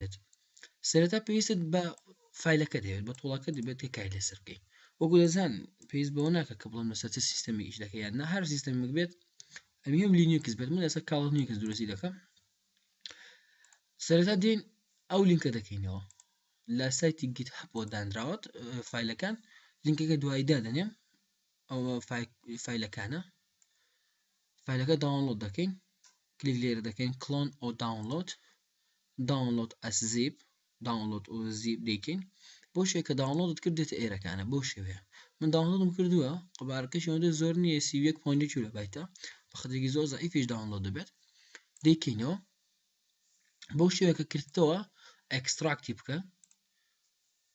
دەبێت سەرەتا پێویستت بە فیلەکە دەوێت بە تۆڵەکە دەبێت کە کای لەسەر بکەیت وەکو دەزان پێویست بەوە ناکە کە بڵم لەسەر سیستەمی ئیش دەکە یان نە هەر سیستەمێک بێت ئەمیەم لینیکس بێت من لەسەر کاڵ نیکس درستی دەکەم سەرەتا دێن ئەو لینکە دەکەینەوە لە سایتی گیت هەپۆ دانراوت فیلەکان لینکەکە دوایی دادەنێم ئەو فیلەکانە فیلەکە داوانلۆد دەکەین کلیک لێرە دەکەین کلۆن ئەو داونلۆد داونلۆد ئەس زیپ داونلۆد و زیپ دەیکەین بۆ شوێ کە داونلۆدت کرد دێتە ئێرەکانە بۆ شوێ من داونلۆدم کردووە قوبارەکەش ئەوەندە زۆر نییە سی یەک پۆینت کیلۆ بایتە بە خەتێکی زۆر زەعیفیش داونلۆد دەبێت دەیکەینەوە بۆ شوێ کە کردتەوە ئەکستراکتی بکە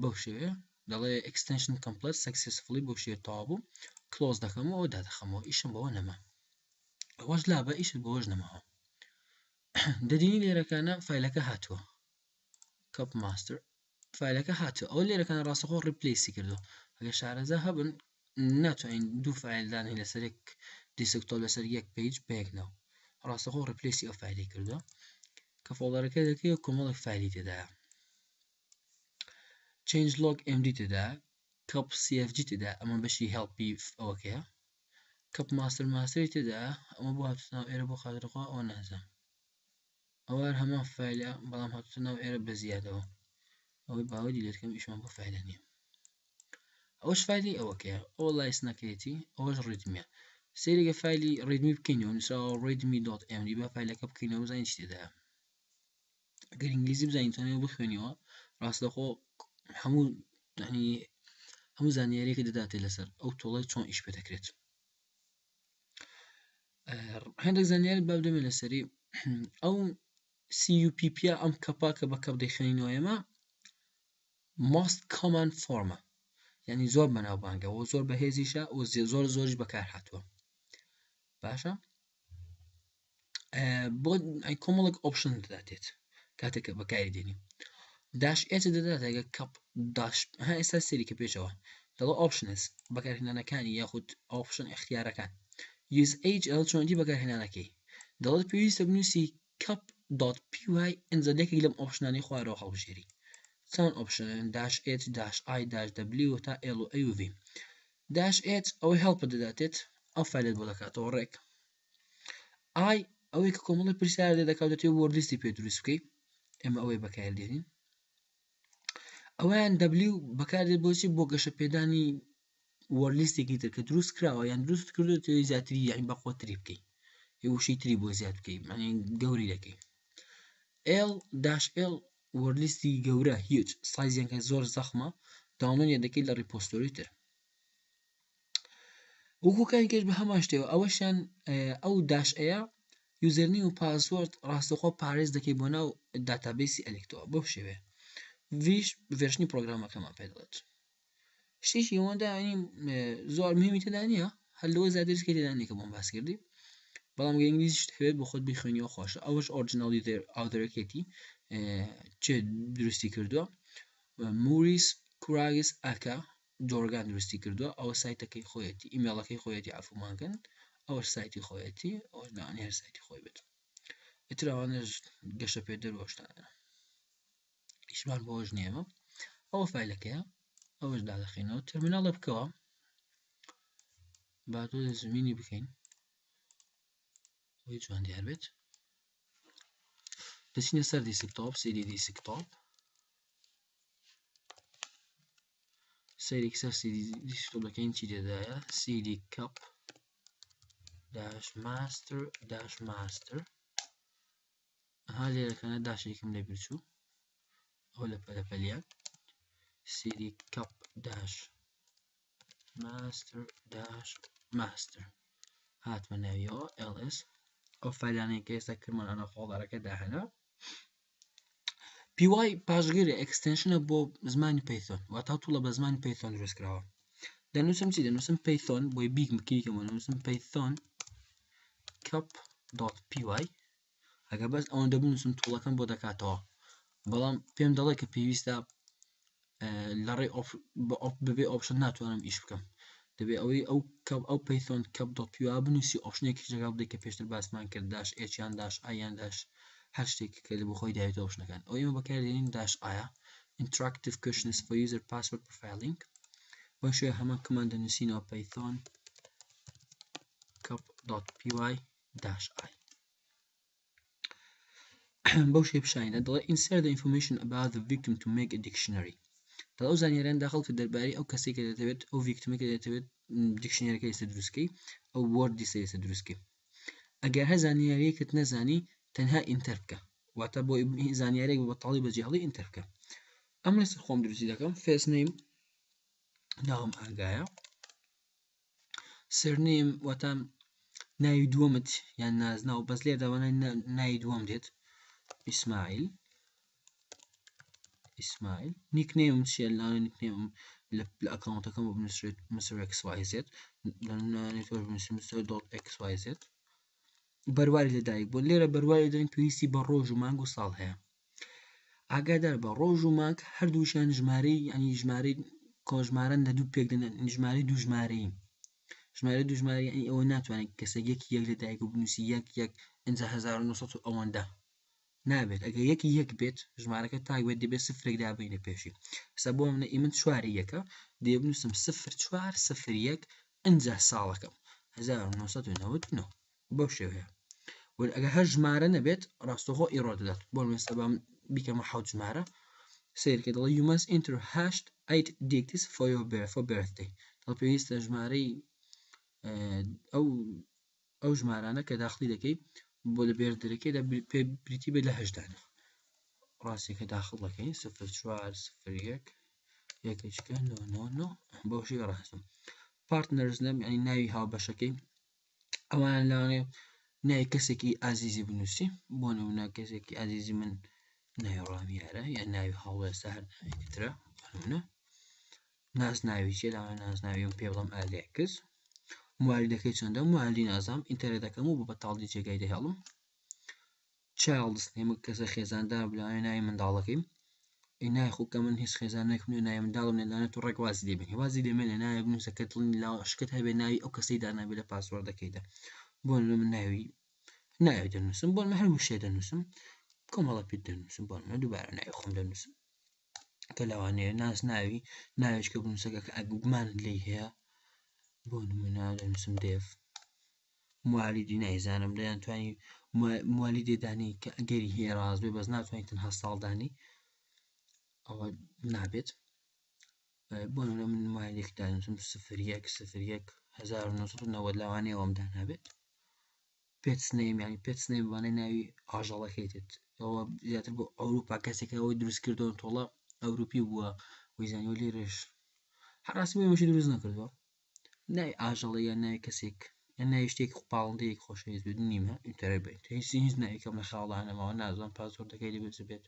بەو شێوەیە دەڵێ extension complete successfully بەو شێوەیە تەواو بوو کلۆز دەکەمەوە ئەو دادەخەمەوە ئیشم بەوە نەما ئەوەش لا بە ئیشت بەوەش نەماوە دەدینی لێرەکانە فیلەکە هاتووە کپ ماستر فیلەکە هاتووە ئەو لێرەکان ڕاستەخۆ ڕیپلیسی کردو ئەگە شارەزا هەبن ناتوانین دوو فایل دانین لەسەر یەک دیسکتۆپ لەسەر یەک پیج بەیەک ناو ڕاستەخۆ ڕپلیسی ئەو فایلی کردووە کە فۆڵدەرەکە دەکەی و کۆمەڵێک فایلی تێدایە چنج لۆک MD تێدا کەپ CFG تێدا ئەمە بەشی هەڵپی ئەوەکەیە کەپ ماستەر ماستری تێدا ئەمە بۆ هاتناو ئێرە بۆ خاترخوا ئەو نازم ئەوە هەر هەمان فایلە بەڵام هاتوتە ناو ئێرە بە زیادەوە ئەوەی باوەری لێتکەم ئیشمان بۆ فایلە نییە ئەوش فایلی ئەوەکەیە ئەو لایس نەکرێتی ئەوەش ڕیدمیە سێریگە فایلی ڕیدمی بکەینەوە نووسراوە ڕیدمی دۆت ئەم دیبە فایلەکە بکەینەوە بزانین چی تێدایە گەر ئینگلیزی بزانین تەنێ بخوێنیەوە ڕاستەخۆ هەموو هەموو زانیارێکی دەداتێ لەسەر ئەو تۆڵی چۆن ئیش پێ دەکرێت هەندێک زانیاری با بدەمێ لەسەری ئەو CUPP ە ئەم کەپا کە بە کەپ دەیخێنینەوە ئێمە most common form ە یعنی زۆر بەناوبانگە و زۆر بەهێزیشە و زۆر زۆریش بەکار هاتووە باشە بۆ کۆمەڵک ئۆپشن دەداتێت کاتێک کە بەکاری دێنی داش ئێچ دەداتێگە کەپ داش ها ئێستا سەری کە پێشەوە دەڵە ئۆپشنس بەکارهێنانەکانی یاخود ئۆپشن اختیارەکان یوز ئەیج ئەل چۆنجی بەکارهێنانەکەی دەڵێت پێویستە بنووسی کەپ دات پی وای ئەنجا لێکێک لەم ئۆپشنانی خوارەوە هەڵبژێری چەند ئۆپشن داش ئێچ داش ئای داش دەبلیو تا ئێل و ئەیوڤی داش ئێچ ئەوەی هەڵپە دەداتێت ئەو فالێت بۆ دەکاتەوە ڕێک ئای ئەوەی کە کۆمەڵی پرسیار لێ دەکات دەتێ وۆرد لیستی پێ دروست بکەی ئێمە ئەوەی بەکار دێنین ئەویان دەبلیو بەکاردێت بۆچی بۆ گەشە پێدانی وۆرد لیستێکی تر کە دروست کراوە یان دروست کردو تێی زیاتری یعنی بە خۆتری بکەی وشی تری بۆ زیاد بکەی معنی گەوری دەکەی ئێل داش ئێل وۆرد لیستی گەورە هیچ سایزیان کە زۆر زەخمە داونۆنیە دەکەی لە ڕیپۆستۆری تر وەکو کاریکەش بە هەمان شتەوە ئەوەشیان ئەو داش ئەیە یوزەرنی و پاسۆرد ڕاستەخۆ پارێز دەکەی بۆ ناو داتابیسی ئەلکتەوە بەو شێوێ ویش ڤێشنی پرۆگرامەکەمان پێ دەڵێت شتێکی ئەوەندا ینی زۆر مهمی تێدا نییە هەر لەوە زیادرسکە تێدا نیکە بۆم باس کردی بەڵام ئینگلیزی شتێت بۆ خۆت بخوێنی و خۆشە ئەوش ئۆرجنناڵی ئاودرەکێتی چێ درستی کردووە موریس کوراگس ئەکە جۆڕگان دروستی کردوە ئەوە سایتەکەی خۆیەتی ئیمێڵەکەی خۆیەتی عفومان کەن ئەوەش سایتی خۆیەتی ئەوە ناوانی هەر سایتی خۆی بێت ئیتر ئەوانش گەشە پێ دەروەشتانە ئیشمان بۆش نیەمە ئەوە فیلەکەیە ئەوەش دادەخینەوە تەرمیناڵە بکەوە با تۆ زمینی بکەین بۆی جوان دیار بێت دەچینە سەر دیسکتۆپ سیری دیسکتۆپ سەیرێکی سەر سیدی دیجیتەڵ دەکەین چی تێدایە سیدی کەپ داش ماستر داش ماستر ها لێرەکانە داشێکم لێ بچوو ئەو لە پەلەپەلیان سیدی کەپ داش ماستر داش ماستر هاتمە ناویەوە LS ئەو فەلانەی کە ئێستا کرمان ئەە خۆڵارەکە داهێنا پی وای پاشگەری ئەکستێنشنە بۆ زمانی پەیتۆن واتا توڵە بە زمانی پەیتۆن دروست کراوە دەنووسم چی دەنووسم پەیتۆن بۆی بیگ مکیکەمە نووسم پەیتۆن کپ دۆت پی وای ئەگە بەس ئەوەندە بنووسم توڵەکەم بۆ دەکاتەوە بەڵام پێم دەڵێ کە پێویستە لەڕێی بەبێ ئۆپشن ناتوانم ئیش بکەم دەبێ ئەوەی ئەو کەم ئەو پەیسۆن کەم دڵپیوا بنووسی ئۆپشنێکی جگا بدەیت کە پێشتر باسمان کرد داش ئێچیان داش ئایان داش هەر شتێک کە لە بخۆی داێتە ئۆپشنەکان ئەو ئێمە بەکاردێنین داش ئایا ئینتراکتیف کوشنس فۆ یوزەر پاسپۆرت پرفایلینگ بۆ شوێ هەمان کمان دەنووسینەوە پەیسۆن کەپ دۆت پی وای داش ئای بەو شێ پیشانیدا دەڵێ insert the information about the victim to make a dictionary دەڵێ ئەو زانیاریان داخڵ کە دەربارەی ئەو کەسێک کە دەتەوێت ئەو ڤیکتمە کە دەتەوێت دیکشنەرەکە لەسە دروستکەی ئەو وەردی سێسە دروستکەی ئەگەر هە زانیاریەکەت نەزانی تەنها ئینتەر بکە واتە بۆ زانیارێک بە تاڵی بەجێ هەڵی ئینتەر بکە ئەم لەسەر خۆم دروستی دەکەم فێس نیم ناوم ئاگایە سرنیم واتە ناوی دووەمت یان نازناو بەس لێ دەوانە ناوی دووەم دێت ئیسماعیل ئیسماعیل نیکنێم چیە لاوێ نیکنێم لە ئەکاونتەکەم بۆ بنووسێت مسر XYZ XYZ بەرواری لەدایک بۆ لێرە بەرواری دەن پێویستی بە ڕۆژ و مانگ و ساڵ هەیە ئاگادار بە ڕۆژ و مانگ هەردووشیان ژمارەی ینی ژمارەی کۆژمارن لە دوو پێک دەێن ژماری دوژمارەی ژمارە دوژماری ئەی ئەوە ناتوانێت کەسە یەک یەک لە دایک و بنووسی یەک یەک ئەجا 1970 ئەوەندە نابێت ئەگە یەکی یەک بێت ژمارەکە تاک بێت دەبێت سفرێک دابینە پێشی سە بۆ منە ئیمن چواری یەکە دێبنووسم سفر چوار سفر یەک ئەجا ساڵەکەم 1990 بەو شێوەیە وەل ئەگە هەر ژمارە نەبێت ڕاستەخۆ ئیڕۆ دەدات بۆ مێستا بام بیکەمە حوت ژمارە سیرکە دڵی یومەس ئینتر هەشت ئەیت دیکتیس فۆیۆ بێفۆ بێرتی دڵ پێویستە ژمارەی ئەو ئەو ژمارانە کە داخلی دەکەی بۆ لە بێر درەکەی لە پێ بریتی بێت لە هەشدانە ڕاستی کە داخل دەکەین سفر چوار سفر یەک یەکچکە بەو شێ ڕاستم پارتنەرز نەم ئەی ناوی هاوبەشەکەی ئەوان لەوانەیە نای کەسێکی ئازیزی بنووسی بۆ نمونە کەسێکی ئازیزی من ناوی ڕامیارە یا ناوی هەڵوێستا هەر ناوێکترە نمونە ناز ناوی چێ لەوان ناز ناویم پێ بڵم ئالێکس موالیدەکەی چەندە موالی نازام ئینتەرێتەکەم و بە بەتاڵی جێگای دەهێڵم چایڵدس نیم و کەسە خێزاندار بوو لەوانەیە ناوی منداڵەکەی ئەی نای خۆ کە من هیچ خێزانێکم نوێ ناوی منداڵم نێ دانێت و ڕێک وازی لێ بێنی وازی لێ مێنێ ناوێ بنووسە کە دڵنی لا شکت هەبێ ناوی ئەو کەسەی دانابێ لە پاسوەردەکەیدا بۆ من ناوی ناوی دەنووسم بۆ من هەر وشێ دەنووسم کۆمەڵە پێ دەنووسم بۆ من دووبارە ناوی خۆم دەنووسم کە لەوانەیە ناس ناوی ناوێشکە بنووسەکە کە ئەگوگمان لی هەیە بۆ نمونە دەنووسم دێف موالیدی نایزانم دەیان توانی موالیدێ دانی کە ئەگەری هەیە ڕاست بێ بەس ناتوانین تەنها ساڵدانی ئەوە نابێت بۆ من مایلێک دانیتم سفر یەک سفر یەک 1990 لەوانەیە ئەوم دانابێت پێت سنەیم ینی پێت سنەیم وانە ناوی ئاژەڵەکەی دێت ئەوە زیاتر بۆ ئەوروپا کەسێکە ئەوەی دروست کردەوە تۆڵە ئەوروپی بووە ویزانانی لێرش هەڕاستمەشی دروست نەکردووە ناوی ئاژەڵێک یان ناوی کەسێک یان ناوی شتێک پاڵندەیەک خۆشەویست بێت نیمە ئینتەرێت بێت هیچ هیچ ناوێکم لە خەیاڵدا نەماوە نازانم پاسۆردەکەی لە بەجێ بێت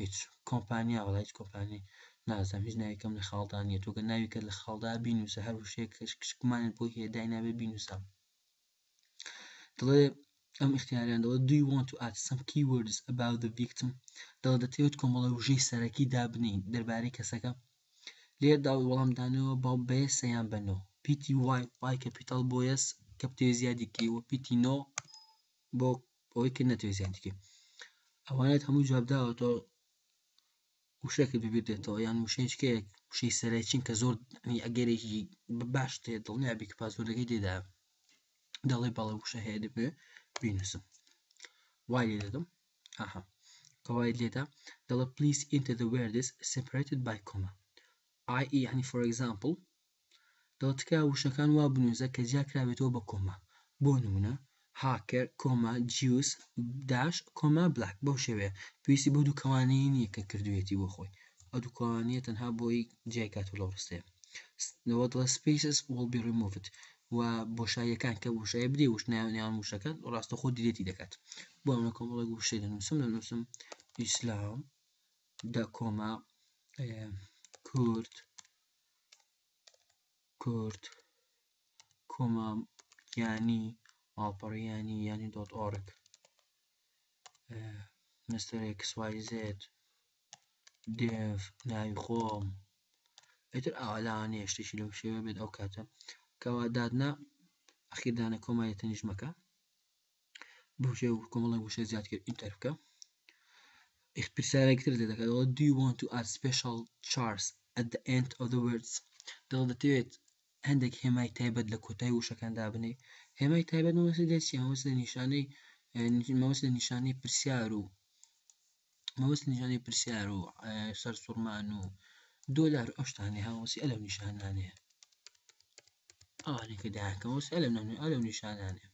هیچ کۆمپانیا وەڵا هیچ کۆمپانی نازانم هیچ ناوێکم لە خەیاڵدا نییە تۆ گەر ناوێکت لە خەیاڵدا بینووسە هەر وشەیەک کچکمانت بۆی هەیە داینابێ بینووسە دەڵێ ئەم اختیاریان دەڵێت do you want to add some keywords about the victim دەڵێت دەتەوێت کۆمەڵە وژەی سەرەکی دابنین دەربارەی کەسەکە لێ داوت وەڵام دانەوە با بەیەسە یان بە نۆ پیتی وای وای کەپیتال بۆ یەس کە بتەوێت زیادی بکەی وە پیتی نۆ بۆ ئەوەی کە نەتەوێت زیادی بکەی ئەوانێت هەموو جواب داوەتەوە وشەیەکت ببیر دێتەوە یان وشەیەکێک وشەی سەرای چین کە زۆر ئەگەرێکی باش تێ دڵنیابی کە پاسۆردەکەی تێدا دەڵێ بەڵێ وشە هەیە دەبێ بینوسم وای لێ دەدەم ئاها کەوای لێدا دەڵێ پلیس ئینتە دە وێردس سپرێتد بای کۆما ئای یعنی فۆر ئەگزامپل دەڵێت تکایە وشەکان وا بنووسە کە جیا کرابێتەوە بە کۆما بۆ نمونە هاکر کۆما جیوس داش کۆما بلاک بەو شێوەیە پێویستی بۆ دوو کەوانەیی نییە کە کردوێتی بۆ خۆی ئەو دوو کەوانەیە تەنها بۆی جیای کات و لەو ڕستەیە لەوە دڵە سپیسس وڵ بی ڕیموڤت و بۆشاییەکان کە وشای بدێ وش ناویان وشەکان ڕاستە خۆ دیلێتی دەکات بۆ ئەمە کۆمەڵێک وشەی دەنووسم دەنووسم ئیسلام دە کۆما کورد کورد کۆما گیانی ماڵپەڕیانی یانی دۆت ئۆرگ مستەر ئێکس وای زێد دێڤ ناوی خۆم ئیتر ئاوا لاوانەیە شتێکی لەو شێوە بێت ئەو کاتە کەوا دادنا ئەخیردانە کۆمای تەنیژمەکە بوشە و کۆمەڵە وشە زیاد کرد ئینتەر بکە پرسیارێکتر لێ دەکاتەوە do you want to add special chars at the end of the words دڵ دەتەوێت هەندێک هێمای تایبەت لە کۆتای وشەکان دابنێ هێمای تایبەت مەوەسە دەچ مەوەس لە نیشانەی مەوەس لە نیشانەی پرسیار و مەوەس نیشانەی پرسیار و سەر سوورمان و دۆلار ئەوشتانی هاوەسی ئەلەو نیشانانەیە ئەوانەی کە داهاتەوە سێ لەم نەمنێ ئەو لەم نیشانانێ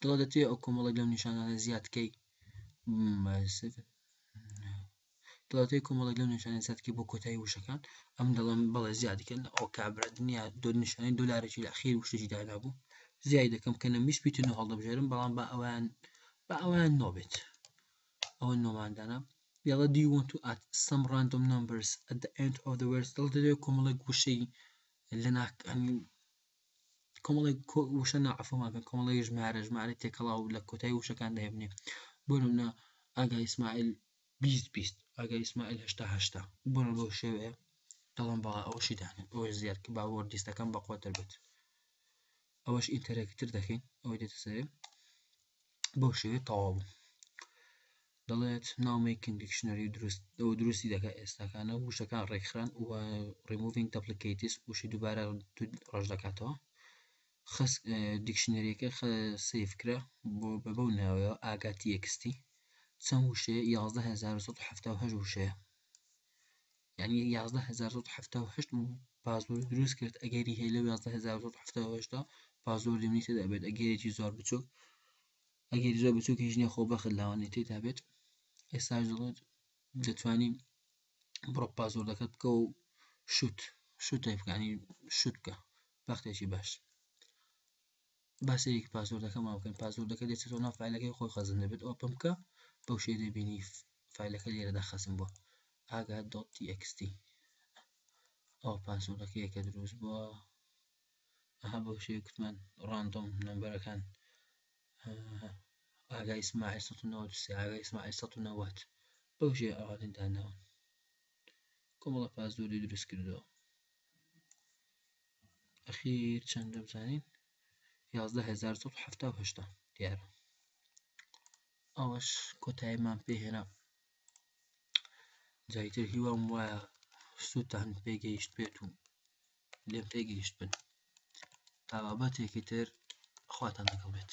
دڵە دەتوێ ئەو کۆمەڵێک لەم نیشانانە زیادکەی دڵەتەی کۆمەڵێک لەم نیشانە زیادکەی بۆ کۆتایی وشەکان ئەم دەڵم بەڵێ زیادکەن ئەو کابرا دنیا دۆ نیشانەی دۆلارێکی لە خیر وشتێکی دادا بوو زیای دەکەم کە نە میش پیتن و هەڵدەبژێرم بەڵام بە ئەوان بە ئەوان نۆبێت ئەوە نۆماندانە یاڵە دی وەن تو ئات سەم ڕاندۆم نمبرس ئەت ئەند ئۆف دەوێت دڵ دەوێت کۆمەڵێک وشەی لە ناک کۆمەڵێک وشە ناعفۆماکە کۆمەڵی ژمارە ژمارە تێکەڵا و لە کۆتای وشەکان دەێبنێ بۆنە ئەگە ئیسماعیل بیست بیست ئەگە ئیسماعیل هشتا هشتا بۆنە بۆ شێوەیە دەڵم بەڵا ئەوشی داێ ئەو زیاد کە باوەڕ دیستەکەم بەقۆتر بێت ئەوەش ئینتەرەکتر دەکەین ئەوەی دێتە سەرێ بەو شێوەیە تەواو بوو دەڵێت ناو میکینگ دیکشنەری دروست ئەو دروستی دەکات ئێستاکانە وشەکان ڕێکخران و ڕیموڤینگ دەپلیکیتیس وشی دووبارە ڕژ دەکاتەوە خەس دیکشنەریەکە سیفکرا بۆ بە بەو ناوەیە ئاگاتی یەکستی چەند وشەیە 1170 وشەیە یانی یازدە هەزار سەد و حەفتا و هەشت پاسۆرد دروست کرد ئەگەری هەیە لەو یازدە هەزار سەد و حەفتا و هەشتا پاسۆردی منی تێدا بێت ئەگەرێکی زۆر بچووک ئەگەری زۆر بچووکی ژنێ خۆ بەخت لاوانی تێدا بێت ئێستاش دەڵێت دەتوانی بڕۆ پاسۆردەکەت بکە و شوت شوتێکانی شوت بکە بەختێکی باش با سەیرێکی پاسۆردەکەمان بکەین پاسۆردەکە دەچێتەوە ناو فیلەکەی خۆی خەزن دەبێت ئۆپن بکە بەو شێ دەبینی فیلەکە لێرەدا خەزم بووە ئاگا دۆت تیXT ئەو پاسۆردەکەیە کە دروست بووە ئەها بەو شێ کوتمان ڕاندۆم نمبەرەکان ئاگای سماعی 1993 ئاگای سماعی 1990 بەو شێ ئەوانەی داناون کۆمەڵە پاسۆردی دروست کردەوە ئەخیر چەند دەبزانین یازدە هزار سەد و حەفتا و هەشتا دیارە ئەوەش کۆتاییمان پێهێنا جایتر هیوام وایە سووتان پێگەیشت بێت و لێم پێگەیشت بن تا بابەتێکی تر خواتان لەگەڵ بێت